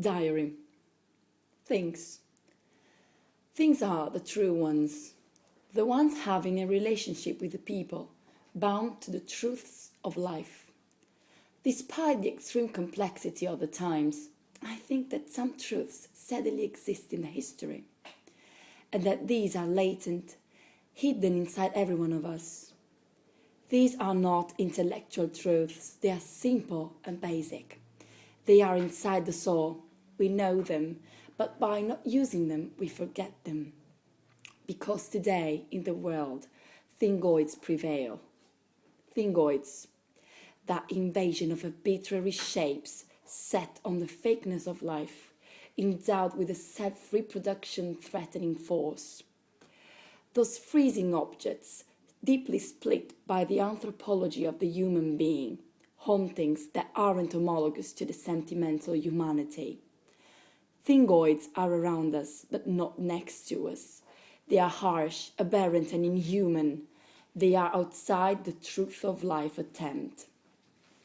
Diary. Things. Things are the true ones, the ones having a relationship with the people, bound to the truths of life. Despite the extreme complexity of the times, I think that some truths steadily exist in the history, and that these are latent, hidden inside every one of us. These are not intellectual truths, they are simple and basic. They are inside the soul, we know them, but by not using them, we forget them. Because today, in the world, thingoids prevail. Thingoids, that invasion of arbitrary shapes set on the fakeness of life, endowed with a self-reproduction threatening force. Those freezing objects, deeply split by the anthropology of the human being, hauntings that aren't homologous to the sentimental humanity. Thingoids are around us, but not next to us. They are harsh, aberrant and inhuman. They are outside the truth of life attempt.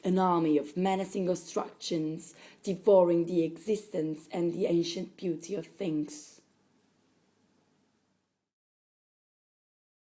An army of menacing obstructions, devouring the existence and the ancient beauty of things.